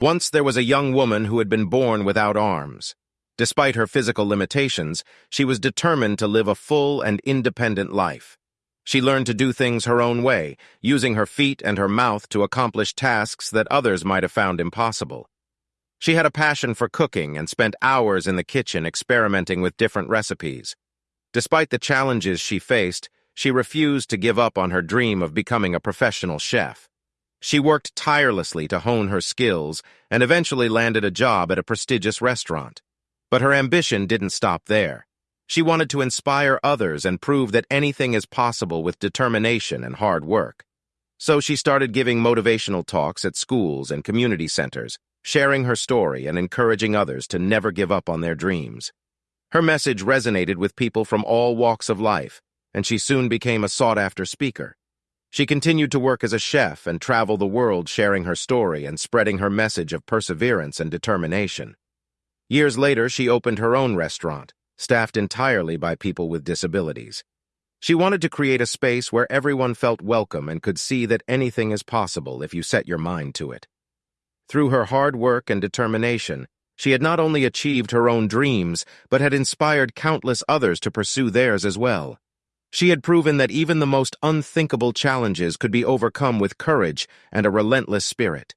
Once there was a young woman who had been born without arms. Despite her physical limitations, she was determined to live a full and independent life. She learned to do things her own way, using her feet and her mouth to accomplish tasks that others might have found impossible. She had a passion for cooking and spent hours in the kitchen experimenting with different recipes. Despite the challenges she faced, she refused to give up on her dream of becoming a professional chef. She worked tirelessly to hone her skills and eventually landed a job at a prestigious restaurant. But her ambition didn't stop there. She wanted to inspire others and prove that anything is possible with determination and hard work. So she started giving motivational talks at schools and community centers, sharing her story and encouraging others to never give up on their dreams. Her message resonated with people from all walks of life, and she soon became a sought-after speaker. She continued to work as a chef and travel the world sharing her story and spreading her message of perseverance and determination. Years later, she opened her own restaurant, staffed entirely by people with disabilities. She wanted to create a space where everyone felt welcome and could see that anything is possible if you set your mind to it. Through her hard work and determination, she had not only achieved her own dreams, but had inspired countless others to pursue theirs as well. She had proven that even the most unthinkable challenges could be overcome with courage and a relentless spirit.